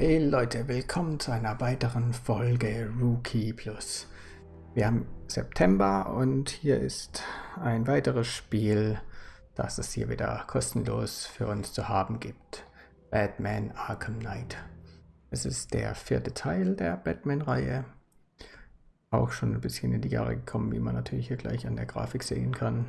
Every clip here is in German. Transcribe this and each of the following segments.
Hey Leute, willkommen zu einer weiteren Folge Rookie Plus. Wir haben September und hier ist ein weiteres Spiel, das es hier wieder kostenlos für uns zu haben gibt. Batman Arkham Knight. Es ist der vierte Teil der Batman-Reihe. Auch schon ein bisschen in die Jahre gekommen, wie man natürlich hier gleich an der Grafik sehen kann.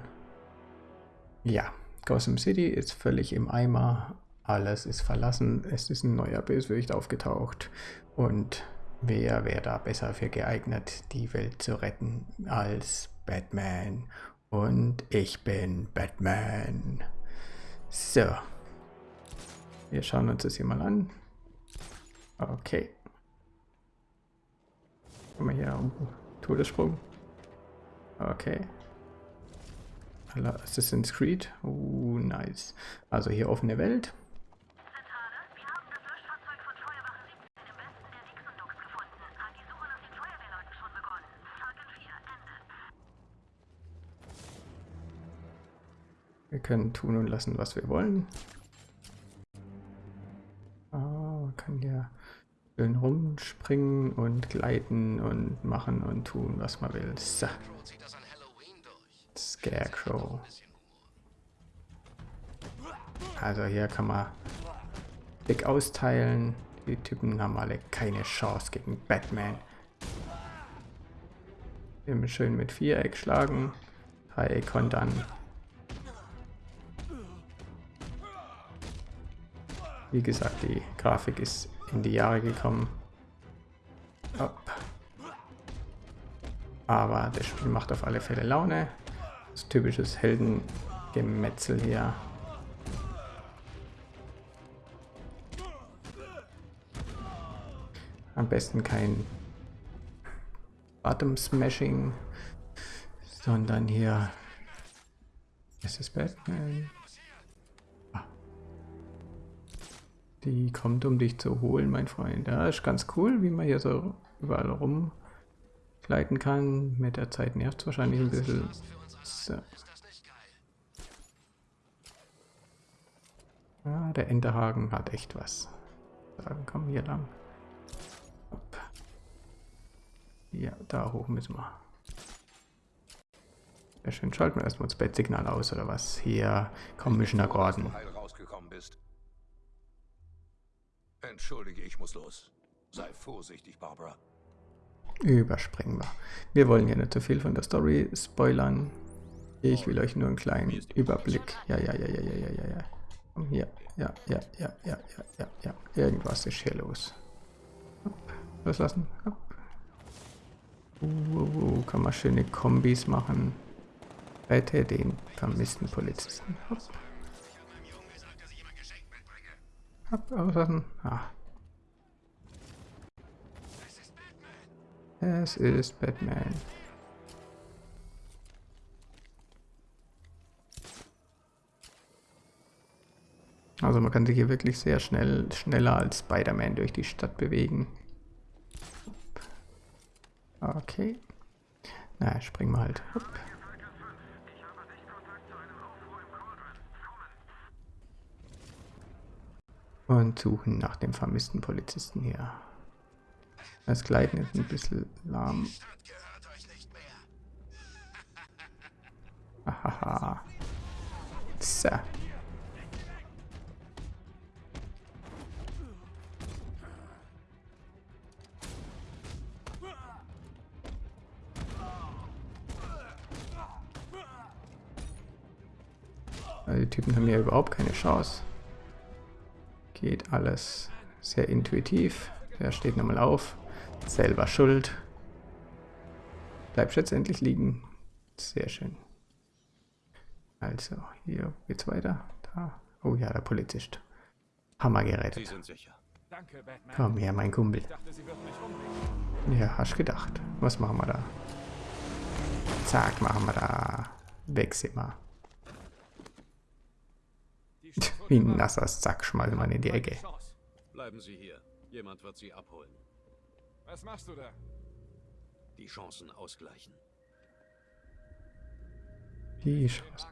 Ja, Gotham City ist völlig im Eimer alles ist verlassen, es ist ein neuer Bösewicht aufgetaucht und wer wäre da besser für geeignet, die Welt zu retten als Batman? Und ich bin Batman. So. Wir schauen uns das hier mal an. Okay. Wir hier um Todessprung. Okay. Assassin's Creed. Uh, nice. Also hier offene Welt. Wir können tun und lassen, was wir wollen. Oh, man kann hier schön rumspringen und gleiten und machen und tun, was man will. So. Scarecrow. Also hier kann man dick austeilen. Die Typen haben alle keine Chance gegen Batman. Wir schön mit Viereck schlagen. Dreieck kontern. Wie gesagt, die Grafik ist in die Jahre gekommen. Hopp. Aber das Spiel macht auf alle Fälle Laune. Das typisches Heldengemetzel hier. Am besten kein Bottom Smashing, sondern hier. Ist Batman. Die kommt, um dich zu holen, mein Freund. Ja, ist ganz cool, wie man hier so überall rumgleiten kann. Mit der Zeit nervt es wahrscheinlich ein bisschen. So. Ja, der Enterhaken hat echt was. Sagen, komm hier lang. Hopp. Ja, da hoch müssen wir. Sehr schön. Schalten wir erstmal das Bettsignal aus, oder was? Hier, Commissioner Gordon. Entschuldige, ich muss los. Sei vorsichtig, Barbara. Überspringen wir. Wir wollen hier nicht zu viel von der Story spoilern. Ich will euch nur einen kleinen Überblick. Ja, ja, ja, ja, ja, ja, ja, ja. Komm hier. Ja, ja, ja, ja, ja, ja, ja. Irgendwas ist hier los. Hopp. Loslassen. Hopp. Uh, uh, uh, kann man schöne Kombis machen. Rette den vermissten Polizisten. Hopp. Hab auslassen. Ah. Es ist Batman. Also man kann sich hier wirklich sehr schnell, schneller als Spider-Man durch die Stadt bewegen. Okay. Na, springen wir halt. Hopp. Und suchen nach dem vermissten Polizisten hier. Das Gleiten ist ein bisschen lahm. Hahaha. So. Die Typen haben hier überhaupt keine Chance. Geht alles sehr intuitiv. Der steht nochmal auf. Selber schuld. Bleibt endlich liegen. Sehr schön. Also, hier geht's weiter. Da. Oh ja, der Polizist. Hammer gerettet. Danke, Komm her, mein Kumpel. Ja, hast gedacht. Was machen wir da? Zack, machen wir da. Weg sind wir. Wie ein nasser Sack schmeißen wir in die Ecke. Bleiben Sie hier. Jemand wird Sie abholen. Was machst du da? Die Chancen ausgleichen. Die Chancen.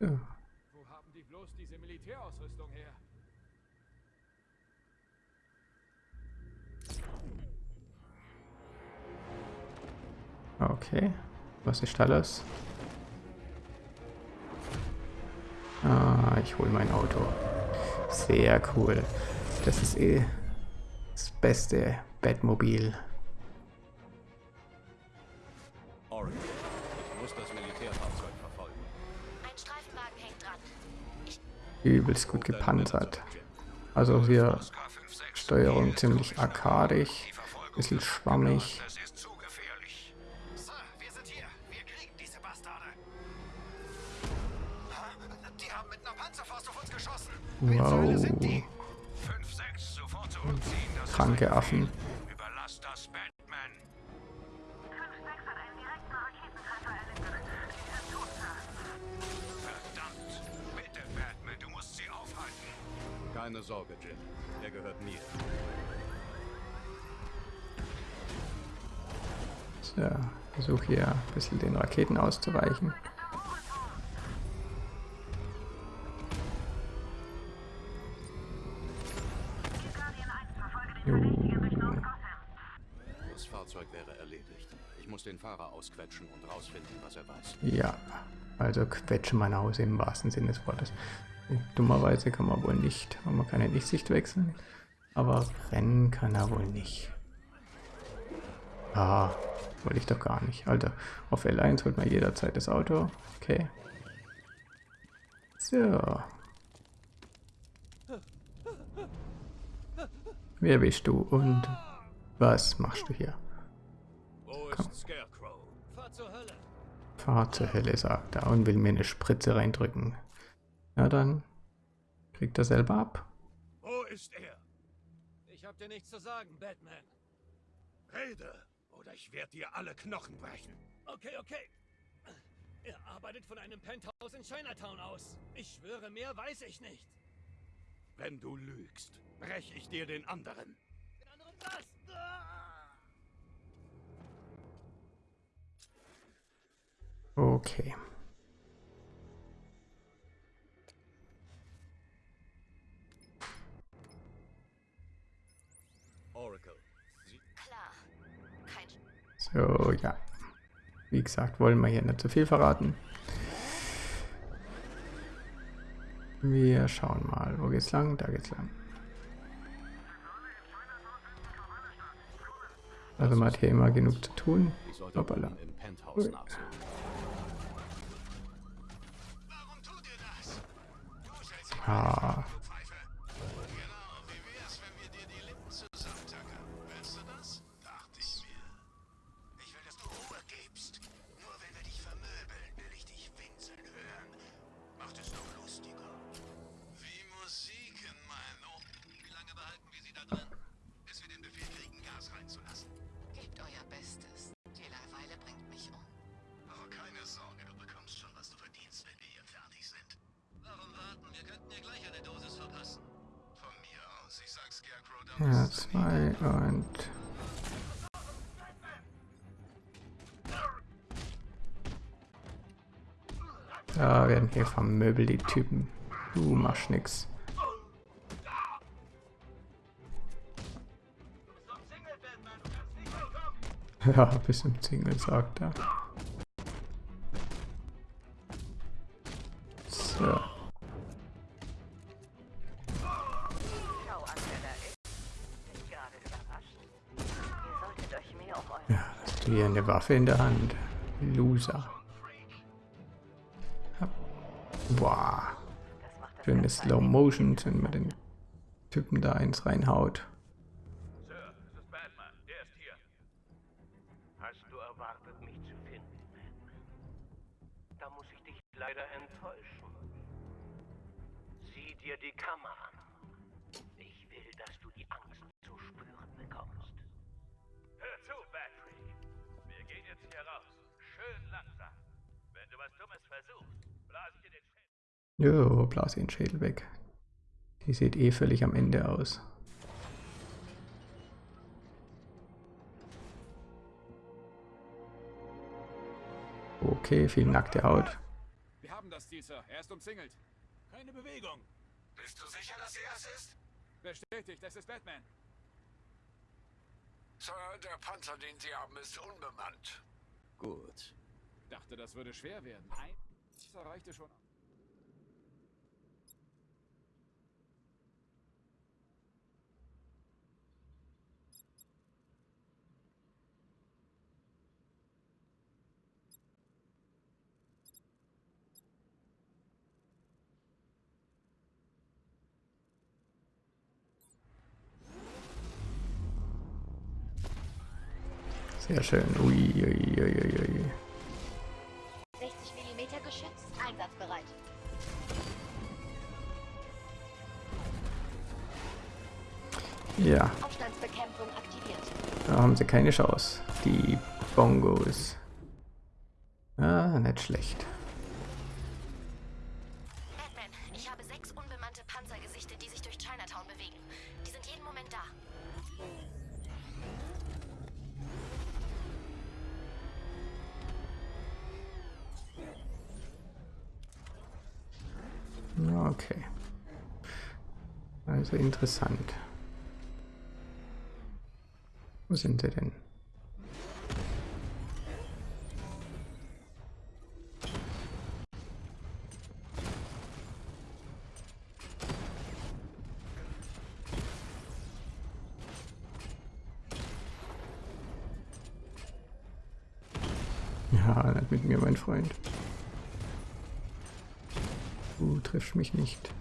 Ja. Wo haben die bloß diese Militärausrüstung her? Okay. Was ist da los? Ah, ich hole mein Auto. Sehr cool. Das ist eh das beste Batmobil. Oracle, ich muss das Militärfahrzeug verfolgen. Ein Streifenwagen hängt dran. Übelst gut gepanzert. Also hier Steuerung ziemlich arkadisch. Bisschen schwammig. Musst sie aufhalten. Keine Sorge, Jim. Er gehört mir. So, versuche hier ein bisschen den Raketen auszuweichen. Fahrzeug wäre erledigt. Ich muss den Fahrer ausquetschen und rausfinden, was er weiß. Ja, also quetsche mein Haus im wahrsten Sinne des Wortes. Dummerweise kann man wohl nicht, man kann ja nicht Sicht wechseln. Aber rennen kann er wohl nicht. Ah, wollte ich doch gar nicht. Alter, auf L1 holt man jederzeit das Auto. Okay. So. Wer bist du und was machst du hier? Scarecrow? Fahr zur Hölle, sagt er und will mir eine Spritze reindrücken. Ja, dann kriegt er selber ab. Wo ist er? Ich hab dir nichts zu sagen, Batman. Rede, oder ich werde dir alle Knochen brechen. Okay, okay. Er arbeitet von einem Penthouse in Chinatown aus. Ich schwöre, mehr weiß ich nicht. Wenn du lügst, brech ich dir den anderen. Den anderen was? Ah! Okay. So, ja. Wie gesagt, wollen wir hier nicht zu viel verraten. Wir schauen mal. Wo geht's lang? Da geht's lang. Also man hat hier immer genug zu tun. Hoppala. oben Du ja, zwei und... Da werden hier vermöbelt die Typen. Du machst nix. Ja, bis im Single, sagt er. Ja, hast du hier eine Waffe in der Hand? Loser. Boah. Schöne Slow Motion, wenn man den Typen da eins reinhaut. Leider enttäuschen. Sieh dir die Kamera an. Ich will, dass du die Angst zu spüren bekommst. Schön langsam. Wenn du was Dummes versuchst, blas ich dir den Schädel. Jo, blas den Schädel weg. Die sieht eh völlig am Ende aus. Okay, viel nackte Haut. Wir haben das Ziel, Sir. Er ist umzingelt. Keine Bewegung. Bist du sicher, dass er es ist? Bestätigt, das ist Batman. Sir, der Panzer, den Sie haben, ist unbemannt. Gut. Dachte, das würde schwer werden. Ein das reichte schon. Sehr schön. Ui, ui, ui, ui, ui. 60 mm Geschütz einsatzbereit. Ja, Aufstandsbekämpfung aktiviert. da haben sie keine Chance. Die Bongos. Ah, nicht schlecht. Okay. Also interessant. Wo sind sie denn? Mich nicht.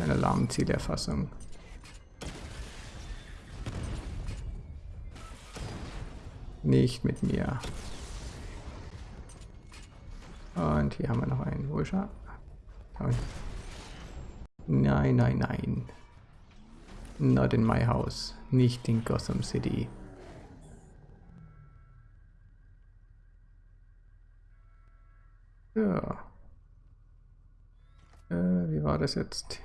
Eine Alarmzielerfassung. Nicht mit mir. Und hier haben wir noch einen. Wo ist er? Nein, nein, nein. Not in my house. Nicht in Gotham City. Ja. Wie war das jetzt?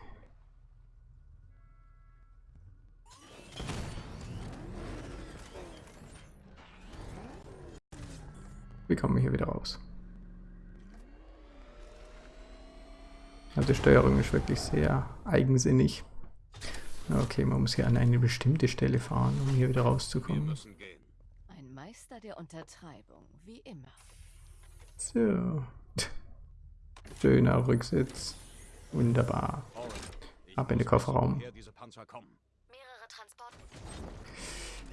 Wie kommen wir hier wieder raus? Also die Steuerung ist wirklich sehr eigensinnig. Okay, man muss hier an eine bestimmte Stelle fahren, um hier wieder rauszukommen. Ein Meister der Untertreibung, wie immer. So. Schöner Rücksitz. Wunderbar. Ab in den Kofferraum.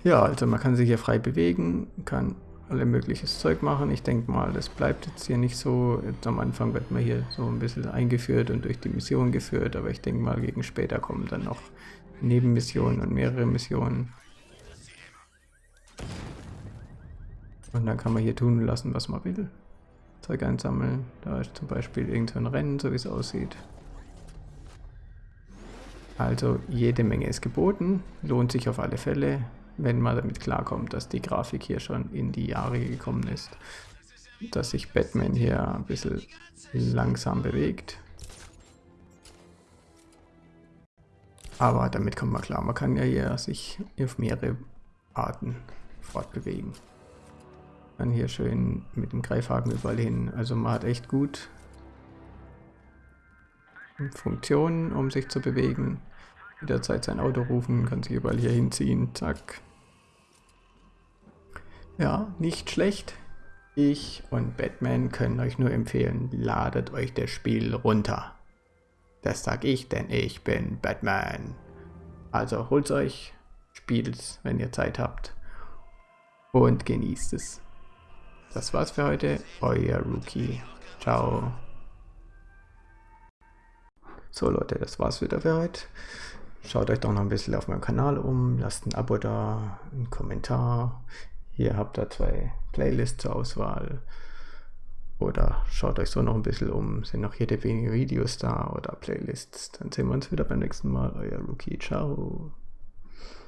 Ja, also man kann sich hier frei bewegen, kann alle mögliches Zeug machen. Ich denke mal, das bleibt jetzt hier nicht so. Jetzt am Anfang wird man hier so ein bisschen eingeführt und durch die Mission geführt, aber ich denke mal, gegen später kommen dann noch Nebenmissionen und mehrere Missionen. Und dann kann man hier tun lassen, was man will. Zeug einsammeln. Da ist zum Beispiel irgendein Rennen, so wie es aussieht. Also jede Menge ist geboten, lohnt sich auf alle Fälle, wenn man damit klarkommt, dass die Grafik hier schon in die Jahre gekommen ist. Dass sich Batman hier ein bisschen langsam bewegt. Aber damit kommt man klar, man kann ja hier sich auf mehrere Arten fortbewegen. Dann hier schön mit dem Greifhaken überall hin. Also man hat echt gut Funktionen, um sich zu bewegen. Jederzeit sein Auto rufen, kann sich überall hier hinziehen, zack. Ja, nicht schlecht. Ich und Batman können euch nur empfehlen, ladet euch das Spiel runter. Das sag ich, denn ich bin Batman. Also holt euch, spielt's, wenn ihr Zeit habt und genießt es. Das war's für heute, euer Rookie. Ciao. So Leute, das war's wieder für heute. Schaut euch doch noch ein bisschen auf meinem Kanal um, lasst ein Abo da, einen Kommentar. Hier habt ihr zwei Playlists zur Auswahl. Oder schaut euch so noch ein bisschen um, sind noch jede wenige Videos da oder Playlists. Dann sehen wir uns wieder beim nächsten Mal. Euer Rookie, ciao.